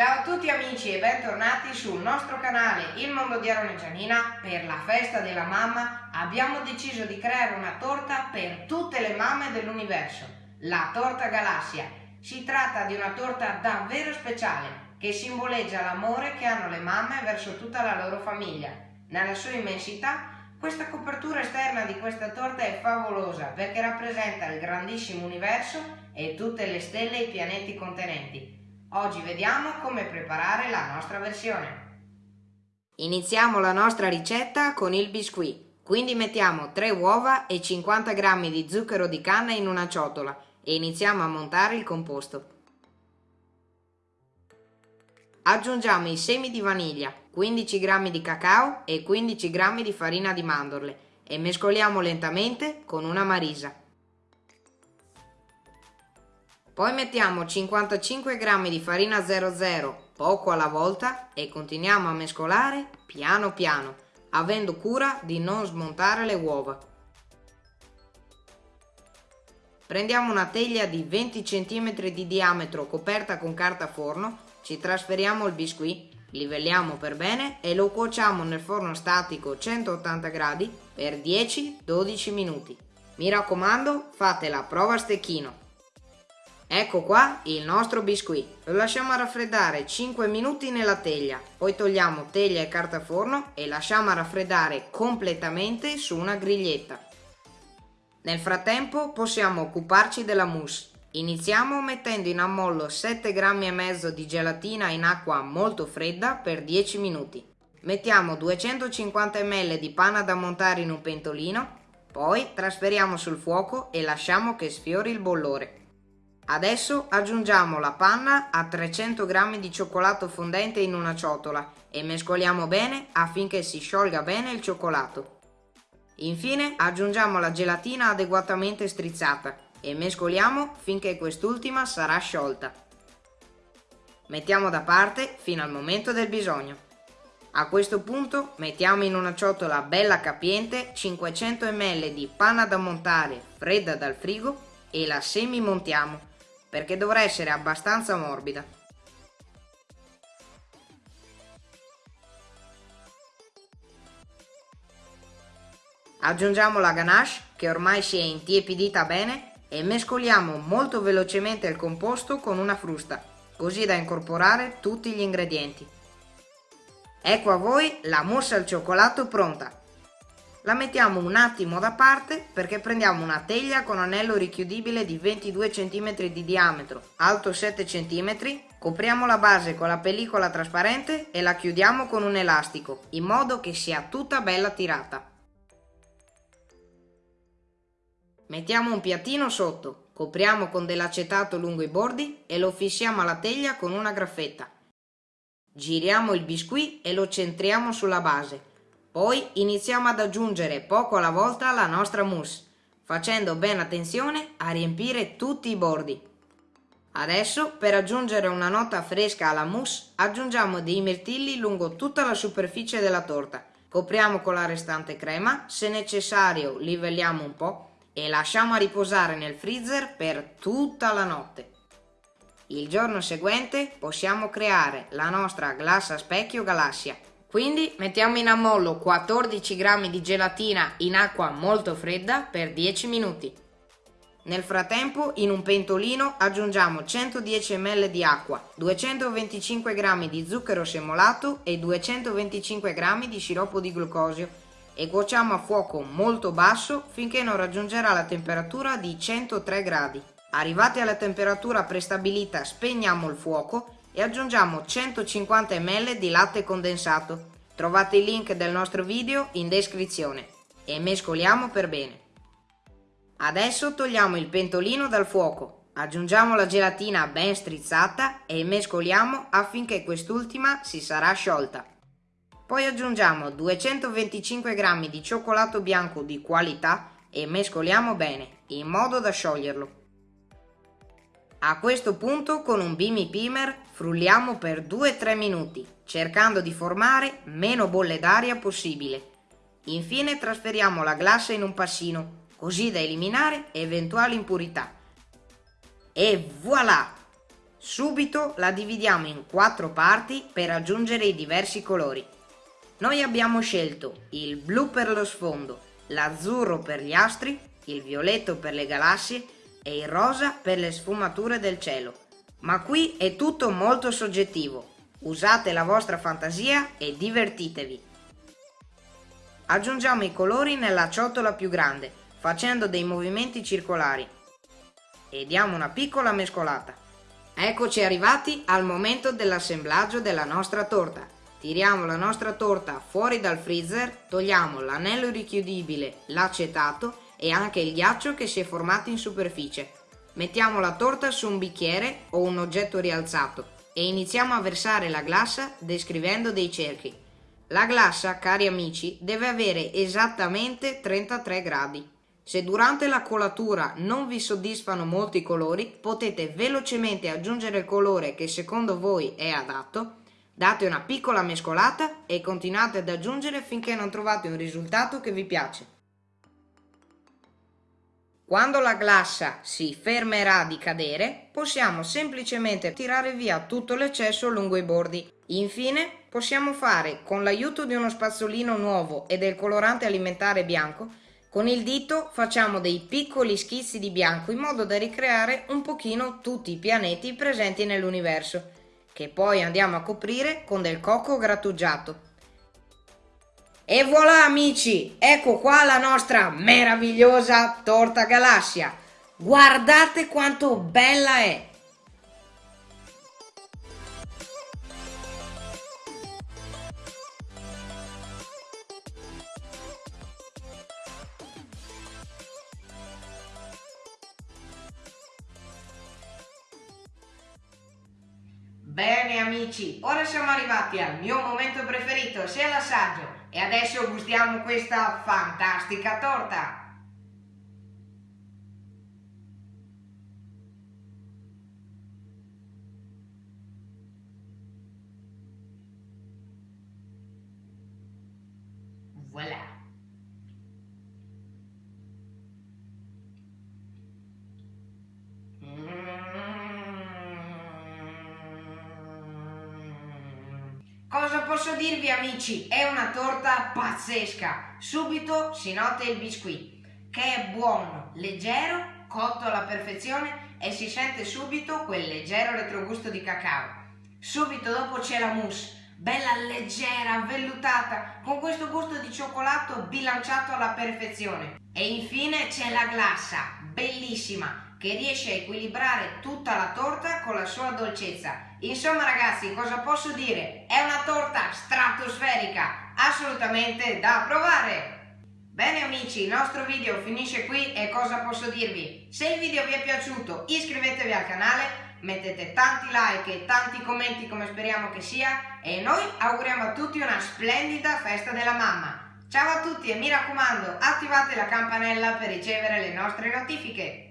Ciao a tutti amici e bentornati sul nostro canale Il Mondo di Aaron e Gianina. Per la festa della mamma abbiamo deciso di creare una torta per tutte le mamme dell'universo, la torta galassia. Si tratta di una torta davvero speciale che simboleggia l'amore che hanno le mamme verso tutta la loro famiglia. Nella sua immensità questa copertura esterna di questa torta è favolosa perché rappresenta il grandissimo universo e tutte le stelle e i pianeti contenenti. Oggi vediamo come preparare la nostra versione. Iniziamo la nostra ricetta con il biscuit. Quindi mettiamo 3 uova e 50 g di zucchero di canna in una ciotola e iniziamo a montare il composto. Aggiungiamo i semi di vaniglia, 15 g di cacao e 15 g di farina di mandorle e mescoliamo lentamente con una marisa. Poi mettiamo 55 g di farina 00 poco alla volta e continuiamo a mescolare piano piano, avendo cura di non smontare le uova. Prendiamo una teglia di 20 cm di diametro coperta con carta forno, ci trasferiamo il biscuit, livelliamo per bene e lo cuociamo nel forno statico 180 gradi per 10-12 minuti. Mi raccomando, fate la prova a stecchino. Ecco qua il nostro biscuit. Lo lasciamo raffreddare 5 minuti nella teglia, poi togliamo teglia e carta forno e lasciamo raffreddare completamente su una griglietta. Nel frattempo possiamo occuparci della mousse. Iniziamo mettendo in ammollo 7 grammi e mezzo di gelatina in acqua molto fredda per 10 minuti. Mettiamo 250 ml di panna da montare in un pentolino, poi trasferiamo sul fuoco e lasciamo che sfiori il bollore. Adesso aggiungiamo la panna a 300 g di cioccolato fondente in una ciotola e mescoliamo bene affinché si sciolga bene il cioccolato. Infine aggiungiamo la gelatina adeguatamente strizzata e mescoliamo finché quest'ultima sarà sciolta. Mettiamo da parte fino al momento del bisogno. A questo punto mettiamo in una ciotola bella capiente 500 ml di panna da montare fredda dal frigo e la semi-montiamo perché dovrà essere abbastanza morbida. Aggiungiamo la ganache che ormai si è intiepidita bene e mescoliamo molto velocemente il composto con una frusta, così da incorporare tutti gli ingredienti. Ecco a voi la mousse al cioccolato pronta. La mettiamo un attimo da parte perché prendiamo una teglia con anello richiudibile di 22 cm di diametro, alto 7 cm, copriamo la base con la pellicola trasparente e la chiudiamo con un elastico, in modo che sia tutta bella tirata. Mettiamo un piattino sotto, copriamo con dell'acetato lungo i bordi e lo fissiamo alla teglia con una graffetta. Giriamo il biscuit e lo centriamo sulla base poi iniziamo ad aggiungere poco alla volta la nostra mousse, facendo ben attenzione a riempire tutti i bordi. Adesso, per aggiungere una nota fresca alla mousse, aggiungiamo dei mirtilli lungo tutta la superficie della torta. Copriamo con la restante crema, se necessario livelliamo un po' e lasciamo a riposare nel freezer per tutta la notte. Il giorno seguente possiamo creare la nostra glassa specchio galassia quindi mettiamo in ammollo 14 g di gelatina in acqua molto fredda per 10 minuti. Nel frattempo in un pentolino aggiungiamo 110 ml di acqua, 225 g di zucchero semolato e 225 g di sciroppo di glucosio e cuociamo a fuoco molto basso finché non raggiungerà la temperatura di 103 gradi. Arrivati alla temperatura prestabilita spegniamo il fuoco e aggiungiamo 150 ml di latte condensato. Trovate il link del nostro video in descrizione e mescoliamo per bene. Adesso togliamo il pentolino dal fuoco, aggiungiamo la gelatina ben strizzata e mescoliamo affinché quest'ultima si sarà sciolta. Poi aggiungiamo 225 g di cioccolato bianco di qualità e mescoliamo bene, in modo da scioglierlo. A questo punto con un Bimi Pimer frulliamo per 2-3 minuti, cercando di formare meno bolle d'aria possibile. Infine trasferiamo la glassa in un passino, così da eliminare eventuali impurità. E voilà! Subito la dividiamo in quattro parti per aggiungere i diversi colori. Noi abbiamo scelto il blu per lo sfondo, l'azzurro per gli astri, il violetto per le galassie e il rosa per le sfumature del cielo. Ma qui è tutto molto soggettivo. Usate la vostra fantasia e divertitevi. Aggiungiamo i colori nella ciotola più grande, facendo dei movimenti circolari. E diamo una piccola mescolata. Eccoci arrivati al momento dell'assemblaggio della nostra torta. Tiriamo la nostra torta fuori dal freezer, togliamo l'anello richiudibile, l'acetato e anche il ghiaccio che si è formato in superficie. Mettiamo la torta su un bicchiere o un oggetto rialzato e iniziamo a versare la glassa descrivendo dei cerchi. La glassa, cari amici, deve avere esattamente 33 gradi. Se durante la colatura non vi soddisfano molti colori, potete velocemente aggiungere il colore che secondo voi è adatto, date una piccola mescolata e continuate ad aggiungere finché non trovate un risultato che vi piace. Quando la glassa si fermerà di cadere, possiamo semplicemente tirare via tutto l'eccesso lungo i bordi. Infine, possiamo fare, con l'aiuto di uno spazzolino nuovo e del colorante alimentare bianco, con il dito facciamo dei piccoli schizzi di bianco in modo da ricreare un pochino tutti i pianeti presenti nell'universo, che poi andiamo a coprire con del cocco grattugiato. E voilà amici, ecco qua la nostra meravigliosa torta galassia. Guardate quanto bella è! Bene amici, ora siamo arrivati al mio momento preferito, sia l'assaggio. E adesso gustiamo questa fantastica torta! Voilà! Cosa posso dirvi amici? È una torta pazzesca! Subito si nota il biscuit, che è buono, leggero, cotto alla perfezione e si sente subito quel leggero retrogusto di cacao. Subito dopo c'è la mousse, bella leggera, vellutata, con questo gusto di cioccolato bilanciato alla perfezione. E infine c'è la glassa, bellissima, che riesce a equilibrare tutta la torta con la sua dolcezza. Insomma ragazzi, cosa posso dire? È una torta stratosferica, assolutamente da provare! Bene amici, il nostro video finisce qui e cosa posso dirvi? Se il video vi è piaciuto iscrivetevi al canale, mettete tanti like e tanti commenti come speriamo che sia e noi auguriamo a tutti una splendida festa della mamma. Ciao a tutti e mi raccomando attivate la campanella per ricevere le nostre notifiche.